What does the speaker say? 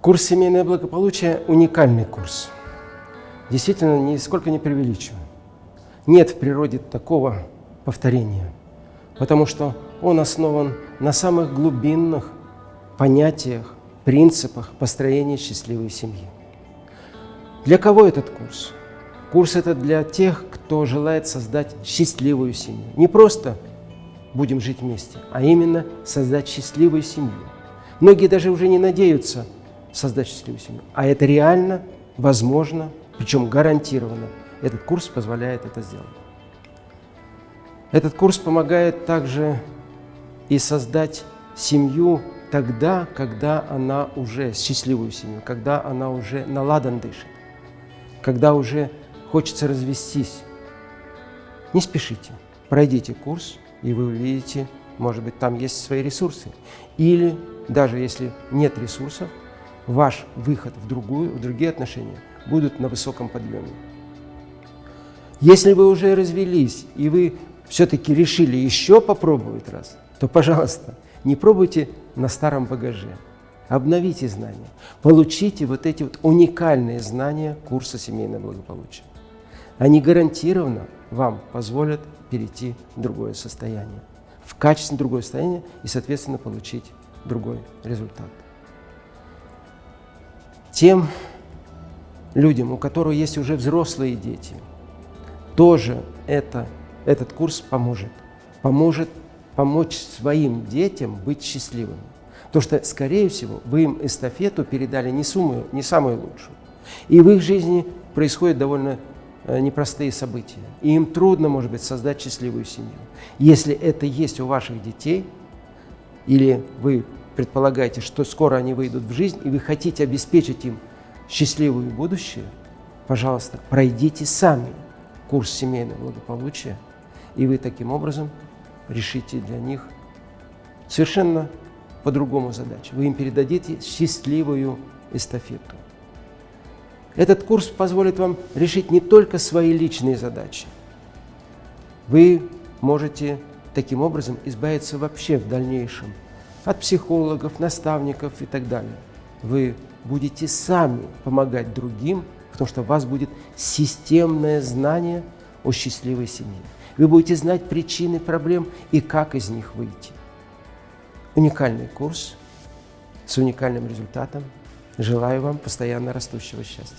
Курс «Семейное благополучие» – уникальный курс. Действительно, нисколько не преувеличиваю. Нет в природе такого повторения, потому что он основан на самых глубинных понятиях, принципах построения счастливой семьи. Для кого этот курс? Курс это для тех, кто желает создать счастливую семью. Не просто будем жить вместе, а именно создать счастливую семью. Многие даже уже не надеются создать счастливую семью, а это реально возможно, причем гарантированно. Этот курс позволяет это сделать. Этот курс помогает также и создать семью тогда, когда она уже, счастливую семью, когда она уже наладан дышит, когда уже хочется развестись. Не спешите, пройдите курс, и вы увидите, может быть, там есть свои ресурсы. Или даже если нет ресурсов, ваш выход в, другую, в другие отношения будут на высоком подъеме. Если вы уже развелись, и вы все-таки решили еще попробовать раз, то, пожалуйста, не пробуйте на старом багаже. Обновите знания, получите вот эти вот уникальные знания курса «Семейное благополучие». Они гарантированно вам позволят перейти в другое состояние, в качественно другое состояние и, соответственно, получить другой результат. Тем людям, у которых есть уже взрослые дети, тоже это, этот курс поможет. Поможет помочь своим детям быть счастливыми. Потому что, скорее всего, вы им эстафету передали не, сумму, не самую лучшую. И в их жизни происходят довольно э, непростые события. И им трудно, может быть, создать счастливую семью. Если это есть у ваших детей, или вы предполагаете, что скоро они выйдут в жизнь, и вы хотите обеспечить им счастливое будущее, пожалуйста, пройдите сами курс семейного благополучия, и вы таким образом решите для них совершенно по-другому задачу. Вы им передадите счастливую эстафету. Этот курс позволит вам решить не только свои личные задачи. Вы можете таким образом избавиться вообще в дальнейшем от психологов, наставников и так далее. Вы будете сами помогать другим, потому что у вас будет системное знание о счастливой семье. Вы будете знать причины проблем и как из них выйти. Уникальный курс с уникальным результатом. Желаю вам постоянно растущего счастья.